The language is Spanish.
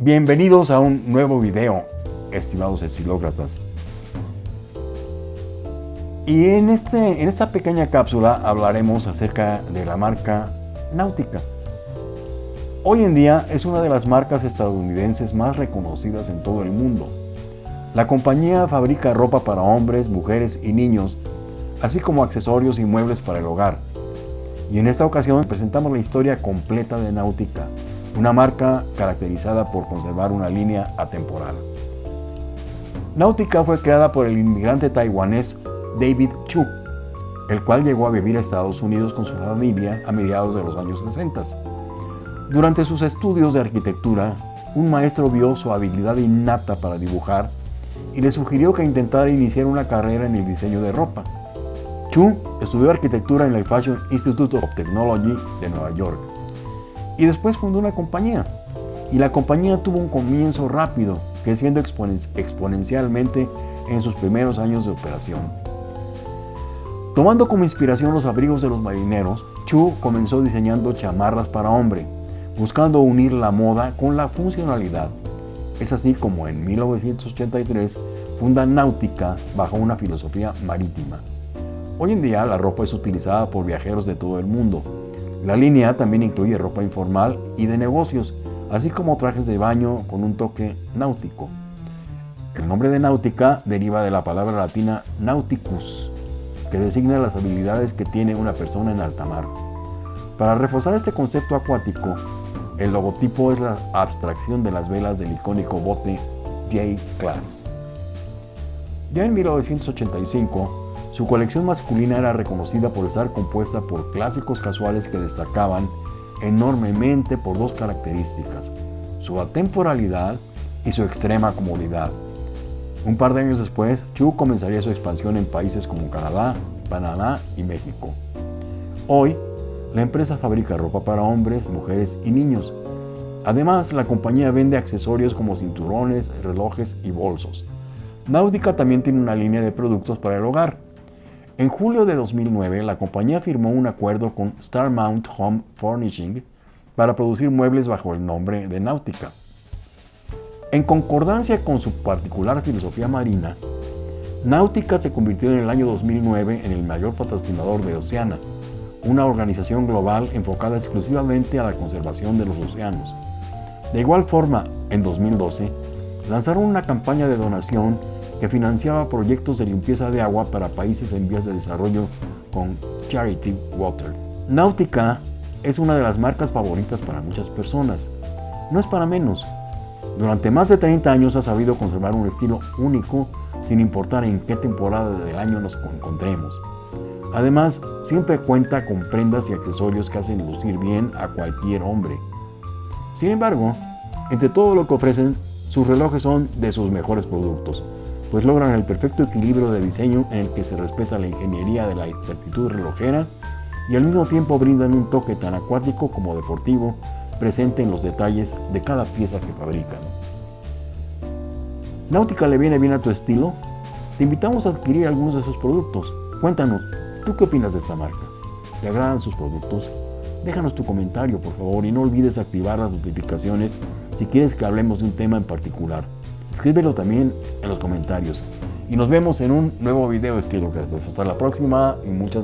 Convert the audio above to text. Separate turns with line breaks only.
Bienvenidos a un nuevo video, estimados estilócratas. Y en, este, en esta pequeña cápsula hablaremos acerca de la marca Náutica. Hoy en día es una de las marcas estadounidenses más reconocidas en todo el mundo. La compañía fabrica ropa para hombres, mujeres y niños, así como accesorios y muebles para el hogar. Y en esta ocasión presentamos la historia completa de Náutica, una marca caracterizada por conservar una línea atemporal. Náutica fue creada por el inmigrante taiwanés David Chu, el cual llegó a vivir a Estados Unidos con su familia a mediados de los años 60. Durante sus estudios de arquitectura, un maestro vio su habilidad innata para dibujar y le sugirió que intentara iniciar una carrera en el diseño de ropa. Chu estudió arquitectura en el Fashion Institute of Technology de Nueva York y después fundó una compañía. Y la compañía tuvo un comienzo rápido, creciendo exponencialmente en sus primeros años de operación. Tomando como inspiración los abrigos de los marineros, Chu comenzó diseñando chamarras para hombre, buscando unir la moda con la funcionalidad. Es así como en 1983 funda Náutica bajo una filosofía marítima. Hoy en día la ropa es utilizada por viajeros de todo el mundo. La línea también incluye ropa informal y de negocios, así como trajes de baño con un toque náutico. El nombre de náutica deriva de la palabra latina nauticus, que designa las habilidades que tiene una persona en alta mar. Para reforzar este concepto acuático, el logotipo es la abstracción de las velas del icónico bote J-Class. Ya en 1985, su colección masculina era reconocida por estar compuesta por clásicos casuales que destacaban enormemente por dos características, su atemporalidad y su extrema comodidad. Un par de años después, Chu comenzaría su expansión en países como Canadá, Panamá y México. Hoy, la empresa fabrica ropa para hombres, mujeres y niños. Además, la compañía vende accesorios como cinturones, relojes y bolsos. Náutica también tiene una línea de productos para el hogar. En julio de 2009, la compañía firmó un acuerdo con Starmount Home Furnishing para producir muebles bajo el nombre de Náutica. En concordancia con su particular filosofía marina, Náutica se convirtió en el año 2009 en el mayor patrocinador de Oceana, una organización global enfocada exclusivamente a la conservación de los océanos. De igual forma, en 2012, lanzaron una campaña de donación que financiaba proyectos de limpieza de agua para países en vías de desarrollo con Charity Water. Náutica es una de las marcas favoritas para muchas personas. No es para menos, durante más de 30 años ha sabido conservar un estilo único sin importar en qué temporada del año nos encontremos. Además, siempre cuenta con prendas y accesorios que hacen lucir bien a cualquier hombre. Sin embargo, entre todo lo que ofrecen, sus relojes son de sus mejores productos, pues logran el perfecto equilibrio de diseño en el que se respeta la ingeniería de la exactitud relojera y al mismo tiempo brindan un toque tan acuático como deportivo presente en los detalles de cada pieza que fabrican. ¿Náutica le viene bien a tu estilo? Te invitamos a adquirir algunos de sus productos. Cuéntanos, ¿tú qué opinas de esta marca? ¿Te agradan sus productos? Déjanos tu comentario, por favor, y no olvides activar las notificaciones si quieres que hablemos de un tema en particular. Escríbelo también en los comentarios. Y nos vemos en un nuevo video estilo Hasta la próxima y muchas gracias.